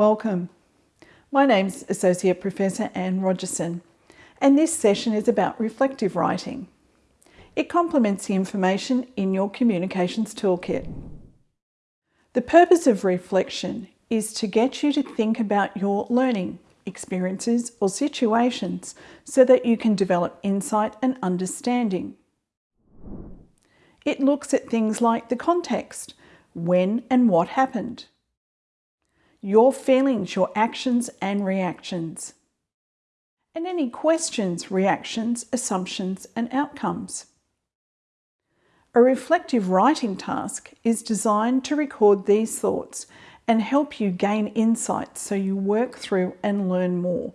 Welcome. My name's Associate Professor Anne Rogerson and this session is about reflective writing. It complements the information in your communications toolkit. The purpose of reflection is to get you to think about your learning experiences or situations so that you can develop insight and understanding. It looks at things like the context, when and what happened, your feelings, your actions and reactions, and any questions, reactions, assumptions and outcomes. A reflective writing task is designed to record these thoughts and help you gain insights so you work through and learn more.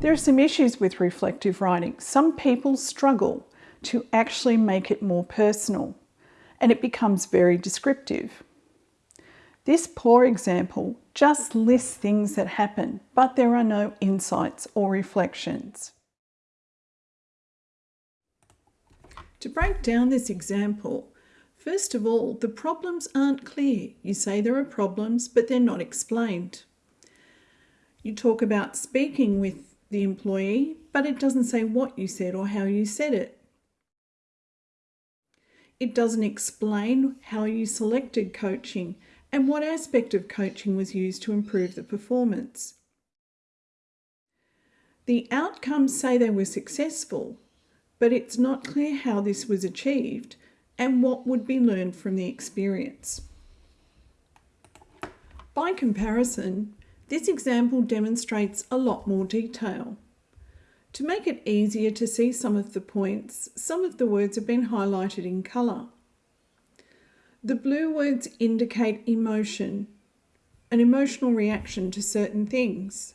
There are some issues with reflective writing. Some people struggle to actually make it more personal and it becomes very descriptive. This poor example just lists things that happen, but there are no insights or reflections. To break down this example, first of all, the problems aren't clear. You say there are problems, but they're not explained. You talk about speaking with the employee, but it doesn't say what you said or how you said it. It doesn't explain how you selected coaching and what aspect of coaching was used to improve the performance. The outcomes say they were successful, but it's not clear how this was achieved and what would be learned from the experience. By comparison, this example demonstrates a lot more detail. To make it easier to see some of the points, some of the words have been highlighted in colour. The blue words indicate emotion, an emotional reaction to certain things.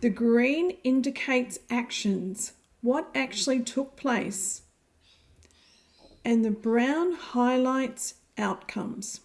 The green indicates actions, what actually took place. And the brown highlights outcomes.